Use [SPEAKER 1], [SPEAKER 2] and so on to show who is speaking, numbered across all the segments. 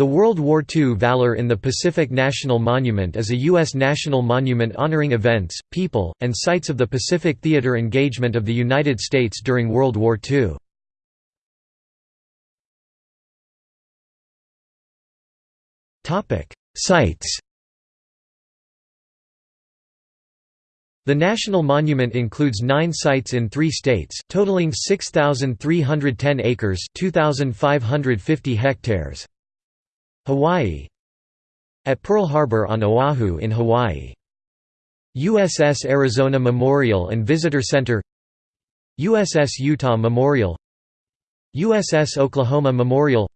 [SPEAKER 1] The World War II Valor in the Pacific National Monument is a U.S. national monument honoring events, people, and sites of the Pacific theater engagement of the United States during World War II. Sites The National Monument includes nine sites in three states, totaling 6,310 acres 2,550 hectares. Hawaii. At Pearl Harbor on Oahu in Hawaii. USS Arizona Memorial and Visitor Center. USS Utah Memorial. USS Oklahoma Memorial.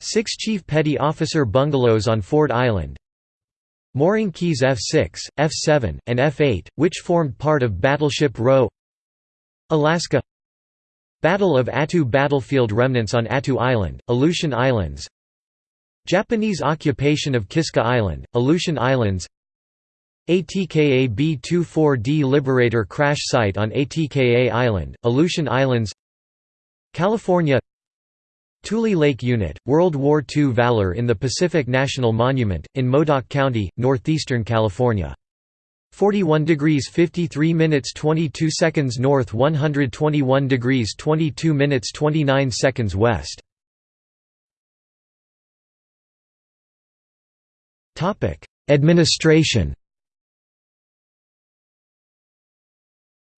[SPEAKER 1] Six Chief Petty Officer bungalows on Ford Island. Mooring Quays F-6, F-7, and F-8, which formed part of Battleship Row. Alaska. Battle of Attu battlefield remnants on Attu Island, Aleutian Islands Japanese occupation of Kiska Island, Aleutian Islands. ATKA B-24D Liberator crash site on ATKA Island, Aleutian Islands. California. Tule Lake Unit, World War II Valor in the Pacific National Monument, in Modoc County, northeastern California. 41 degrees 53 minutes 22 seconds north 121 degrees 22 minutes 29 seconds west Administration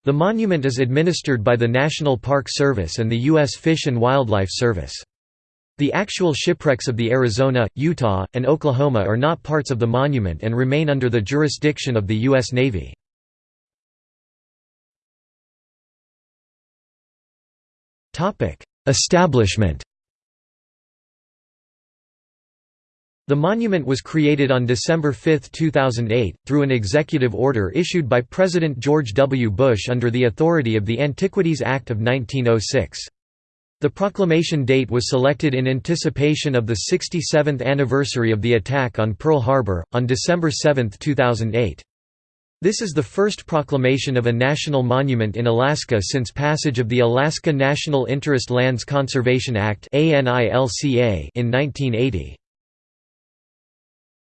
[SPEAKER 1] The monument is administered by the National Park Service and the U.S. Fish and Wildlife Service. The actual shipwrecks of the Arizona, Utah, and Oklahoma are not parts of the monument and remain under the jurisdiction of the U.S. Navy. Establishment The monument was created on December 5, 2008, through an executive order issued by President George W. Bush under the authority of the Antiquities Act of 1906. The proclamation date was selected in anticipation of the 67th anniversary of the attack on Pearl Harbor, on December 7, 2008. This is the first proclamation of a national monument in Alaska since passage of the Alaska National Interest Lands Conservation Act in 1980.